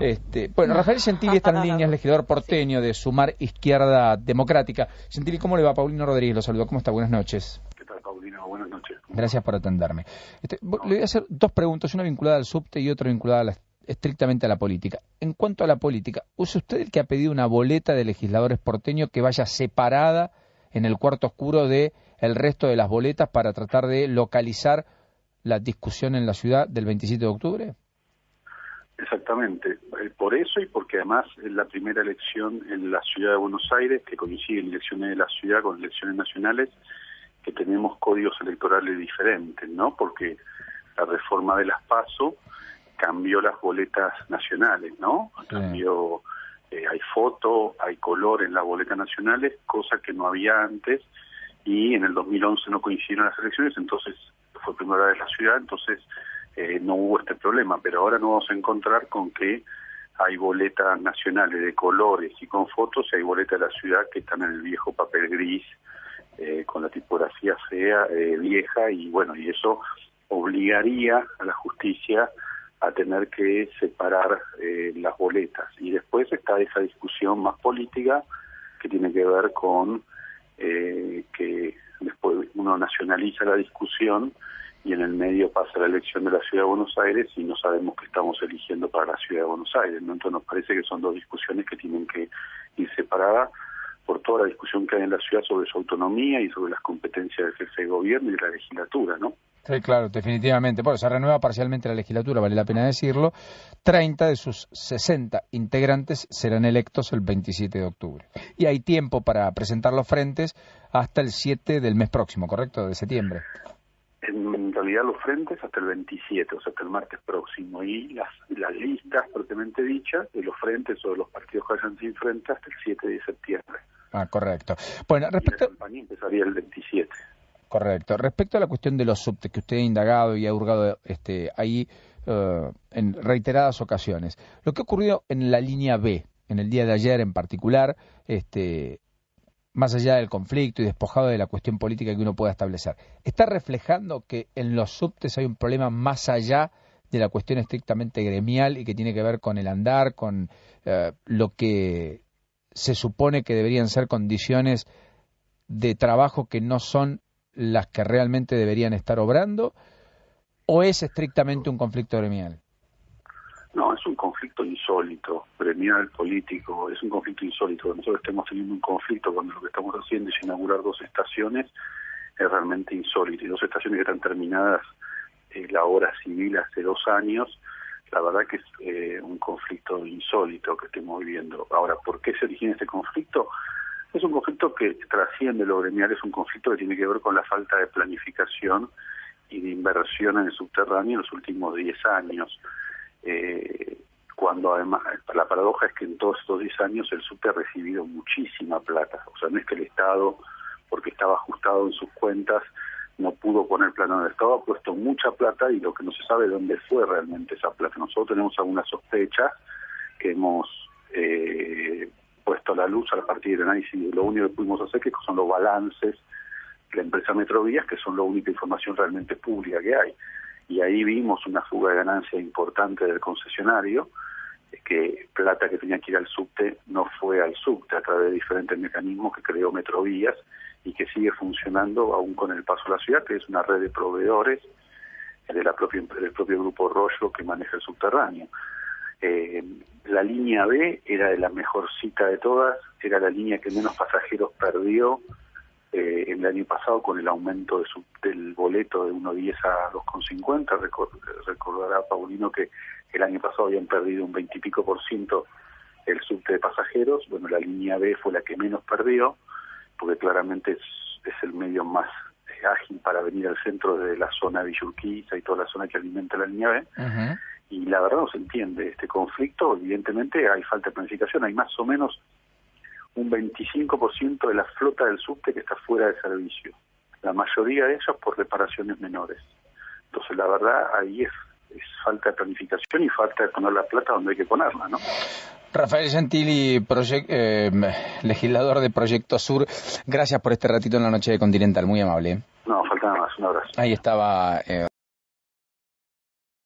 Este, bueno, Rafael Gentili está en línea, es legislador porteño de Sumar Izquierda Democrática. Gentili, ¿cómo le va? Paulino Rodríguez lo saludo. ¿Cómo está? Buenas noches. ¿Qué tal, Paulino? Buenas noches. Gracias por atenderme. Este, le voy a hacer dos preguntas, una vinculada al subte y otra vinculada a la, estrictamente a la política. En cuanto a la política, ¿usa usted el que ha pedido una boleta de legisladores porteños que vaya separada en el cuarto oscuro de el resto de las boletas para tratar de localizar la discusión en la ciudad del 27 de octubre? Exactamente, eh, por eso y porque además es la primera elección en la ciudad de Buenos Aires, que coinciden elecciones de la ciudad con elecciones nacionales, que tenemos códigos electorales diferentes, ¿no? Porque la reforma de las PASO cambió las boletas nacionales, ¿no? Cambió, eh, hay foto, hay color en las boletas nacionales, cosa que no había antes, y en el 2011 no coincidieron las elecciones, entonces fue primera vez la ciudad, entonces eh, no hubo este problema, pero ahora nos vamos a encontrar con que hay boletas nacionales de colores y con fotos y hay boletas de la ciudad que están en el viejo papel gris eh, con la tipografía fea, eh, vieja y bueno, y eso obligaría a la justicia a tener que separar las boletas. Y después está esa discusión más política que tiene que ver con que después uno nacionaliza la discusión y en el medio pasa la elección de la Ciudad de Buenos Aires y no sabemos qué estamos eligiendo para la Ciudad de Buenos Aires. ¿no? Entonces nos parece que son dos discusiones que tienen que ir separadas por toda la discusión que hay en la ciudad sobre su autonomía y sobre las competencias del jefe de gobierno y de la legislatura, ¿no? Sí, claro, definitivamente. Bueno, se renueva parcialmente la legislatura, vale la pena decirlo. 30 de sus 60 integrantes serán electos el 27 de octubre. Y hay tiempo para presentar los frentes hasta el 7 del mes próximo, ¿correcto? De septiembre en realidad los frentes hasta el 27, o sea, hasta el martes próximo, y las, las listas propiamente dichas de los frentes o de los partidos que vayan sin frente hasta el 7 de septiembre. Ah, correcto. Bueno, respecto... la campaña empezaría el 27. Correcto. Respecto a la cuestión de los subtes que usted ha indagado y ha hurgado este, ahí uh, en reiteradas ocasiones, lo que ha ocurrido en la línea B, en el día de ayer en particular, este, más allá del conflicto y despojado de la cuestión política que uno pueda establecer, ¿está reflejando que en los subtes hay un problema más allá de la cuestión estrictamente gremial y que tiene que ver con el andar, con eh, lo que se supone que deberían ser condiciones de trabajo que no son las que realmente deberían estar obrando? ¿O es estrictamente un conflicto gremial? No, es un conflicto insólito, gremial, político, es un conflicto insólito. Nosotros estemos teniendo un conflicto cuando lo que estamos haciendo es inaugurar dos estaciones, es realmente insólito. Y dos estaciones que están terminadas eh, la hora civil hace dos años, la verdad que es eh, un conflicto insólito que estemos viviendo. Ahora, ¿por qué se origina este conflicto? Es un conflicto que trasciende lo gremial, es un conflicto que tiene que ver con la falta de planificación y de inversión en el subterráneo en los últimos 10 años eh, cuando además la paradoja es que en todos estos 10 años el SUTE ha recibido muchísima plata, o sea, no es que el Estado, porque estaba ajustado en sus cuentas, no pudo poner plano del Estado, ha puesto mucha plata y lo que no se sabe dónde fue realmente esa plata. Nosotros tenemos algunas sospechas que hemos eh, puesto a la luz a partir del análisis, lo único que pudimos hacer que son los balances de la empresa Metrovías, que son la única información realmente pública que hay y ahí vimos una fuga de ganancia importante del concesionario, que plata que tenía que ir al subte no fue al subte a través de diferentes mecanismos que creó Metrovías y que sigue funcionando aún con el paso a la ciudad, que es una red de proveedores de la propia, del propio grupo Rollo que maneja el subterráneo. Eh, la línea B era de la mejor cita de todas, era la línea que menos pasajeros perdió eh, el año pasado con el aumento de su, del boleto de 1.10 a 2.50. recordará Paulino que el año pasado habían perdido un 20 y pico por ciento el subte de pasajeros. Bueno, la línea B fue la que menos perdió, porque claramente es, es el medio más ágil para venir al centro de la zona de Villurquiza y toda la zona que alimenta la línea B. Y la verdad no se entiende este conflicto. Evidentemente hay falta de planificación, hay más o menos un 25% de la flota del subte que está fuera de servicio. La mayoría de ellos por reparaciones menores. Entonces, la verdad, ahí es, falta de planificación y falta de poner la plata donde hay que ponerla, ¿no? Rafael Gentili, eh, legislador de Proyecto Sur, gracias por este ratito en la noche de Continental, muy amable. No, falta nada más, un abrazo. Ahí estaba... Eh,